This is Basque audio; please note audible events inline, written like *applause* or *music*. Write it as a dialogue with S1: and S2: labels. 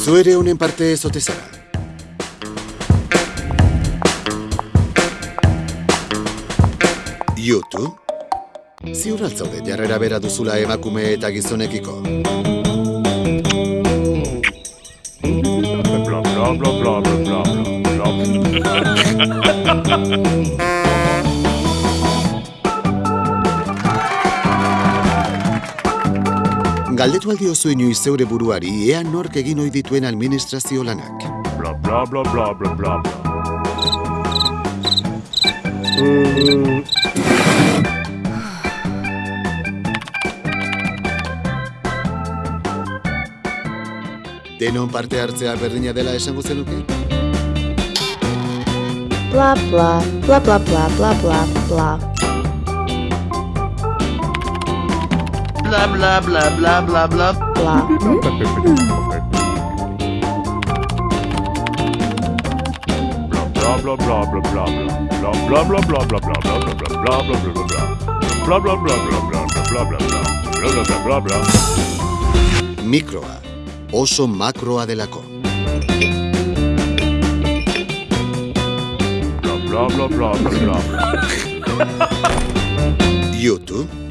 S1: Zu ere honen parte ez ote zara. YouTube? Ziur altzaude jarrera bera duzula emakume eta gizonekiko.
S2: Bla bla bla bla bla bla bla. *laughs*
S1: Galdetu aldi oso inoiz zeure buruari ea nork egin ohi dituen administrazio lanak.
S2: Bla bla bla bla bla bla bla.
S1: Denon parte hartzea berdina dela esango zenuke?
S3: Bla bla bla bla bla bla.
S4: Blah.
S2: Bla bla bla bla bla bla. Bla bla bla bla bla bla bla bla bla bla bla bla bla. Bla bla bla bla bla bla bla bla bla. Bla bla bla bla bla.
S1: Mikroa. Oso makroa delako.
S2: Bla bla bla bla bla bla. *laughs*
S1: YouTube?